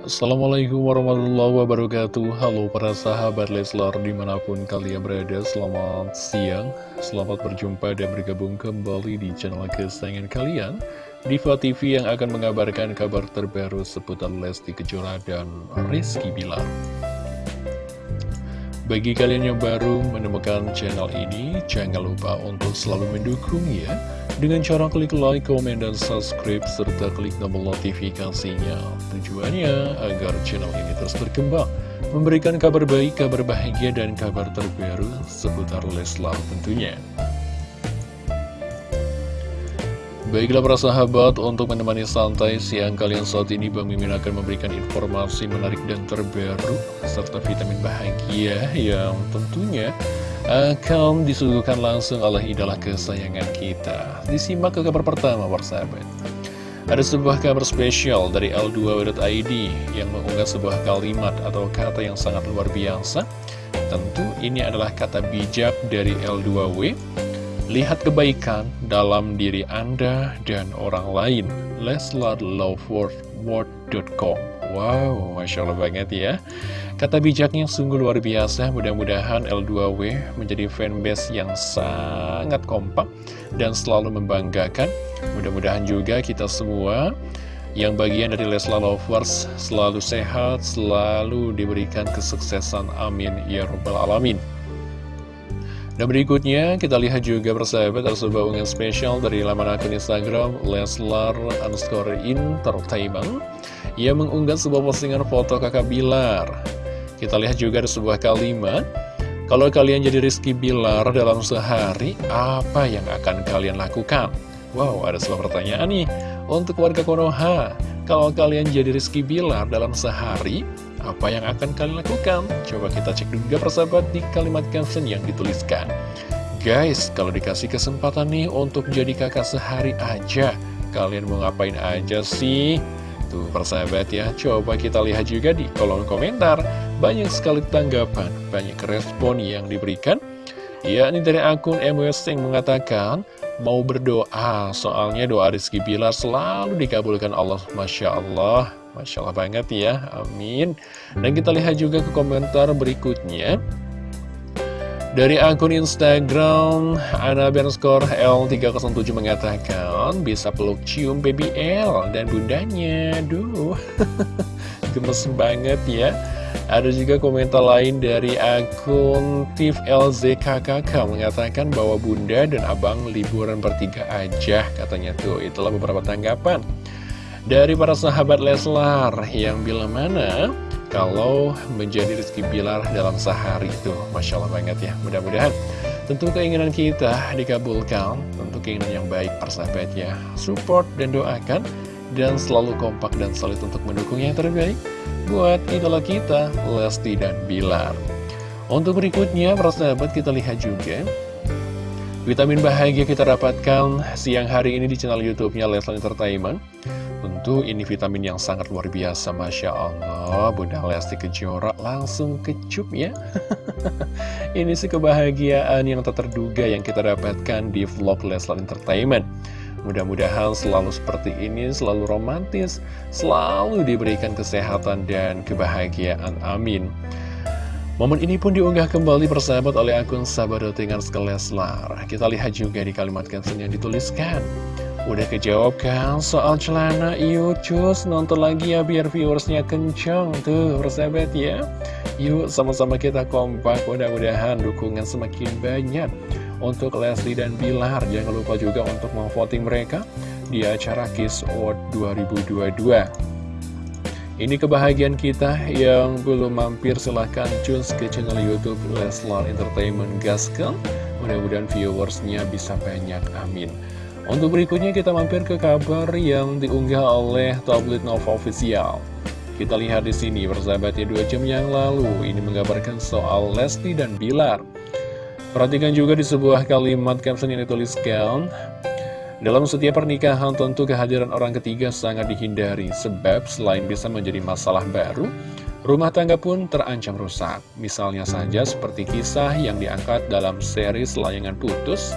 Assalamualaikum warahmatullahi wabarakatuh. Halo para sahabat Leslar di mana pun kalian berada Selamat siang. Selamat berjumpa dan bergabung kembali di channel kesayangan kalian. Diva TV yang akan mengabarkan kabar terbaru seputar Lesti Kejora dan Rizky Bilar bagi kalian yang baru menemukan channel ini, jangan lupa untuk selalu mendukung ya dengan cara klik like, komen, dan subscribe, serta klik tombol notifikasinya. Tujuannya agar channel ini terus berkembang, memberikan kabar baik, kabar bahagia, dan kabar terbaru seputar Leslar tentunya. Baiklah para sahabat, untuk menemani santai siang kalian saat ini Bang Mimin akan memberikan informasi menarik dan terbaru Serta vitamin bahagia yang tentunya akan disuguhkan langsung oleh idola kesayangan kita. Disimak ke kabar pertama para sahabat. Ada sebuah kabar spesial dari L2.id yang mengunggah sebuah kalimat atau kata yang sangat luar biasa. Tentu ini adalah kata bijak dari L2W Lihat kebaikan dalam diri Anda dan orang lain. LeslarLoveWord.com Wow, Masya Allah banget ya. Kata bijaknya sungguh luar biasa. Mudah-mudahan L2W menjadi fanbase yang sangat kompak dan selalu membanggakan. Mudah-mudahan juga kita semua yang bagian dari Leslar Lovers selalu sehat, selalu diberikan kesuksesan. Amin. Ya Rabbal Alamin. Dan berikutnya kita lihat juga persahabat ada sebuah unggahan spesial dari laman akun Instagram Leslar underscore entertainment. Yang mengunggah sebuah postingan foto kakak Bilar. Kita lihat juga ada sebuah kalimat Kalau kalian jadi Rizky Bilar dalam sehari, apa yang akan kalian lakukan? Wow, ada sebuah pertanyaan nih. Untuk warga Konoha Kalau kalian jadi Rizky Bilar dalam sehari, apa yang akan kalian lakukan? Coba kita cek juga persahabat di kalimat caption yang dituliskan. Guys, kalau dikasih kesempatan nih untuk jadi kakak sehari aja, kalian mau ngapain aja sih? Tuh persahabat ya, coba kita lihat juga di kolom komentar. Banyak sekali tanggapan, banyak respon yang diberikan. Ya, ini dari akun MWS yang mengatakan, mau berdoa, soalnya doa Rizky Bilar selalu dikabulkan Allah. Masya Allah, Masya Allah banget ya, amin Dan kita lihat juga ke komentar berikutnya dari akun Instagram, Ana Bernskor L307 mengatakan bisa peluk cium baby L dan bundanya. Duh, gemes banget ya. Ada juga komentar lain dari akun Tif LZKKK mengatakan bahwa bunda dan abang liburan bertiga aja katanya tuh. Itulah beberapa tanggapan dari para sahabat Leslar yang bilang mana kalau menjadi Rizky Bilar dalam sehari itu Masya Allah banget ya mudah-mudahan. Tentu keinginan kita dikabulkan tentu keinginan yang baik persahabat ya. Support dan doakan dan selalu kompak dan solid untuk mendukung yang terbaik buat idola kita Lesti dan Bilar. Untuk berikutnya persahabat kita lihat juga Vitamin bahagia kita dapatkan siang hari ini di channel YouTube-nya Leslar Entertainment. Tentu ini vitamin yang sangat luar biasa Masya Allah. Bunda Lesti Kejora langsung kecup ya. Ini sih kebahagiaan yang tak terduga yang kita dapatkan di vlog Leslar Entertainment Mudah-mudahan selalu seperti ini, selalu romantis Selalu diberikan kesehatan dan kebahagiaan, amin. Momen ini pun diunggah kembali persahabat oleh akun Sabadotingan Leslar Kita lihat juga di kalimat caption yang dituliskan. Udah kejawab kan soal celana Yuk cus nonton lagi ya biar viewersnya kencang Tuh persahabat ya. Yuk sama-sama kita kompak Mudah-mudahan dukungan semakin banyak Untuk Leslie dan Bilar Jangan lupa juga untuk memvoting mereka Di acara Kiss Award 2022 ini kebahagiaan kita yang belum mampir silahkan cus ke channel Youtube Leslar Entertainment Gaskel Mudah-mudahan viewersnya bisa banyak, amin untuk berikutnya kita mampir ke kabar yang diunggah oleh tablet Nova Official. Kita lihat di sini persahabatnya dua jam yang lalu ini menggambarkan soal Lesti dan Bilar. Perhatikan juga di sebuah kalimat caption yang dituliskan dalam setiap pernikahan tentu kehadiran orang ketiga sangat dihindari sebab selain bisa menjadi masalah baru Rumah tangga pun terancam rusak. Misalnya saja seperti kisah yang diangkat dalam series Layangan Putus.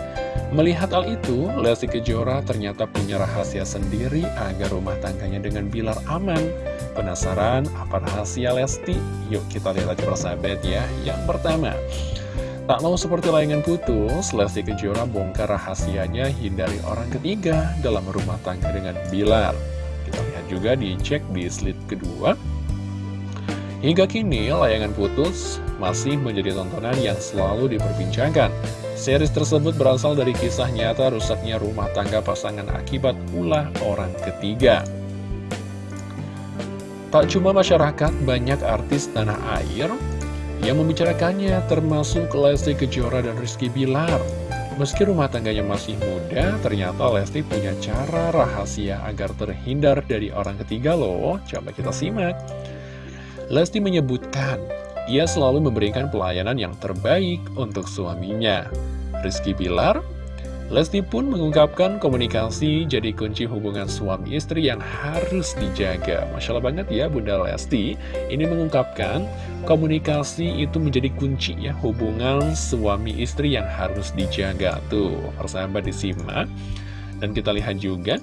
Melihat hal itu, Lesti Kejora ternyata punya rahasia sendiri agar rumah tangganya dengan Bilar aman. Penasaran apa rahasia Lesti? Yuk kita lihat aja persahabat ya. Yang pertama, tak mau seperti Layangan Putus, Lesti Kejora bongkar rahasianya hindari orang ketiga dalam rumah tangga dengan Bilar. Kita lihat juga dicek di slide kedua. Hingga kini, layangan putus masih menjadi tontonan yang selalu diperbincangkan. Series tersebut berasal dari kisah nyata rusaknya rumah tangga pasangan akibat ulah orang ketiga. Tak cuma masyarakat, banyak artis tanah air yang membicarakannya termasuk Lesti Kejora dan Rizky Bilar. Meski rumah tangganya masih muda, ternyata Lesti punya cara rahasia agar terhindar dari orang ketiga loh. Coba kita simak. Lesti menyebutkan, ia selalu memberikan pelayanan yang terbaik untuk suaminya. Rizky Bilar, Lesti pun mengungkapkan komunikasi jadi kunci hubungan suami istri yang harus dijaga. Masya Allah banget ya Bunda Lesti, ini mengungkapkan komunikasi itu menjadi kunci ya hubungan suami istri yang harus dijaga. Tuh, persahabat disimak. Dan kita lihat juga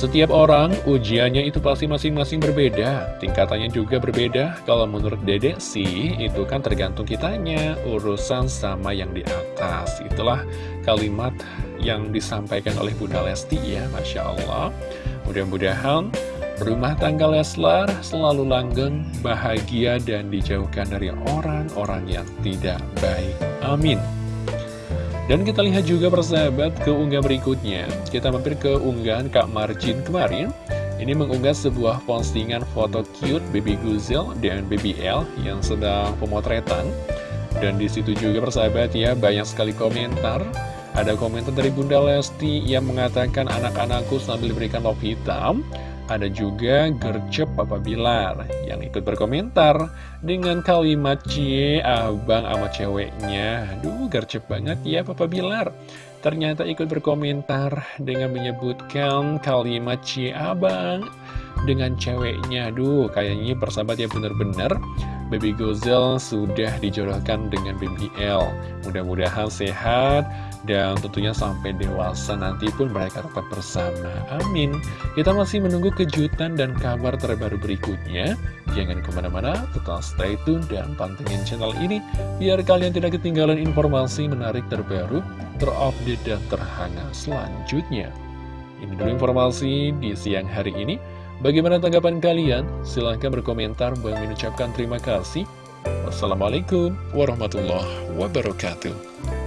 setiap orang ujiannya itu pasti masing-masing berbeda. Tingkatannya juga berbeda. Kalau menurut dedek sih itu kan tergantung kitanya. Urusan sama yang di atas. Itulah kalimat yang disampaikan oleh Bunda Lesti ya Masya Allah. Mudah-mudahan rumah tangga Leslar selalu langgeng, bahagia dan dijauhkan dari orang-orang yang tidak baik. Amin dan kita lihat juga persahabat ke unggah berikutnya. Kita mampir ke unggahan Kak Marjin kemarin. Ini mengunggah sebuah postingan foto cute Baby Guzel dan Baby L yang sedang pemotretan. Dan di situ juga persahabat ya banyak sekali komentar. Ada komentar dari Bunda Lesti yang mengatakan anak-anakku sambil diberikan love hitam ada juga gercep Papa Bilar yang ikut berkomentar dengan kalimat cie abang sama ceweknya. Aduh gercep banget ya Papa Bilar. Ternyata ikut berkomentar dengan menyebutkan kalimat cie abang dengan ceweknya. Aduh kayaknya persahabat ya bener-bener Baby Gozel sudah dijodohkan dengan Baby L. Mudah-mudahan sehat dan tentunya sampai dewasa nanti pun mereka tetap bersama. Amin. Kita masih menunggu kejutan dan kabar terbaru berikutnya. Jangan ke mana-mana, tetap stay tune dan pantengin channel ini biar kalian tidak ketinggalan informasi menarik terbaru, terupdate dan terhangat selanjutnya. Ini dulu informasi di siang hari ini. Bagaimana tanggapan kalian? Silahkan berkomentar. Bang mengucapkan terima kasih. Wassalamualaikum warahmatullahi wabarakatuh.